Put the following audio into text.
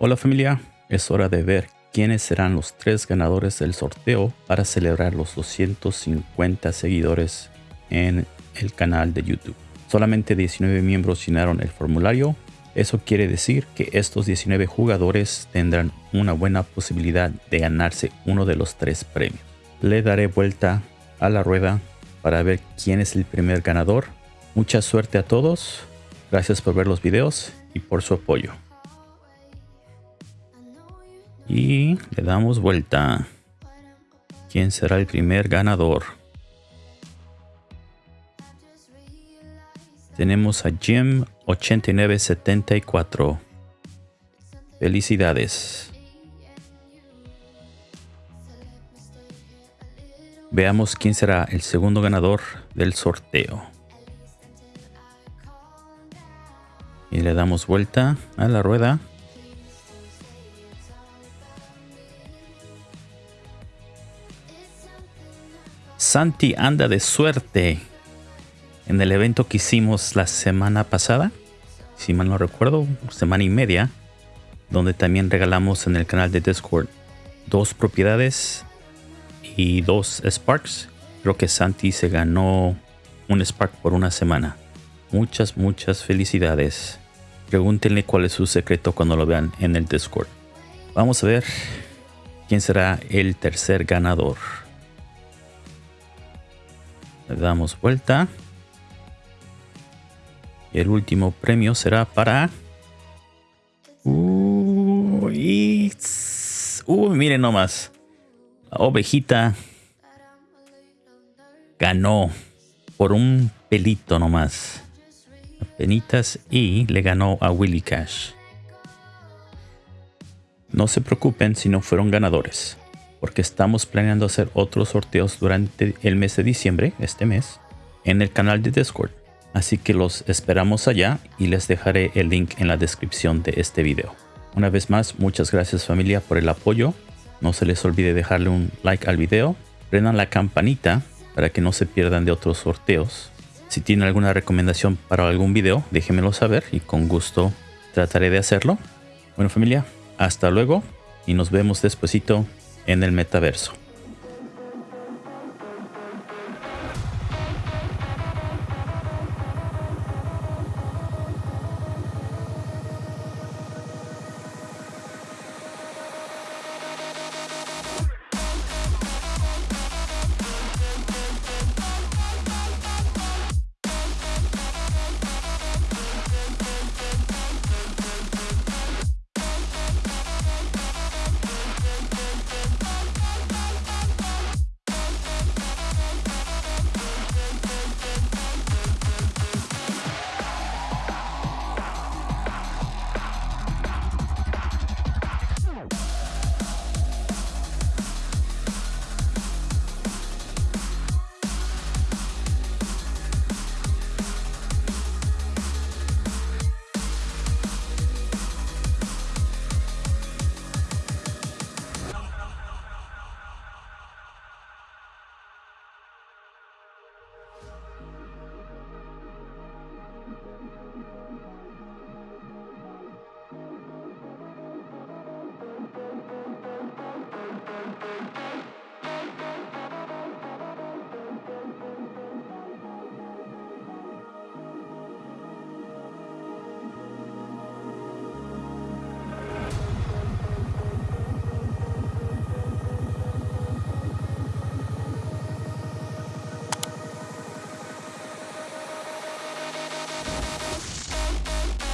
Hola familia, es hora de ver quiénes serán los tres ganadores del sorteo para celebrar los 250 seguidores en el canal de YouTube. Solamente 19 miembros llenaron el formulario. Eso quiere decir que estos 19 jugadores tendrán una buena posibilidad de ganarse uno de los tres premios. Le daré vuelta a la rueda para ver quién es el primer ganador. Mucha suerte a todos. Gracias por ver los videos y por su apoyo y le damos vuelta. ¿Quién será el primer ganador? Tenemos a Jim 8974. Felicidades. Veamos quién será el segundo ganador del sorteo. Y le damos vuelta a la rueda. Santi anda de suerte en el evento que hicimos la semana pasada, si mal no recuerdo, semana y media, donde también regalamos en el canal de Discord dos propiedades y dos Sparks. Creo que Santi se ganó un Spark por una semana. Muchas, muchas felicidades. Pregúntenle cuál es su secreto cuando lo vean en el Discord. Vamos a ver quién será el tercer ganador. Le damos vuelta. Y el último premio será para... Uy, Uy miren nomás. La ovejita ganó por un pelito nomás. Penitas y le ganó a Willy Cash. No se preocupen si no fueron ganadores porque estamos planeando hacer otros sorteos durante el mes de diciembre, este mes, en el canal de Discord. Así que los esperamos allá y les dejaré el link en la descripción de este video. Una vez más, muchas gracias familia por el apoyo. No se les olvide dejarle un like al video. Prendan la campanita para que no se pierdan de otros sorteos. Si tienen alguna recomendación para algún video, déjenmelo saber y con gusto trataré de hacerlo. Bueno familia, hasta luego y nos vemos despuesito en el metaverso.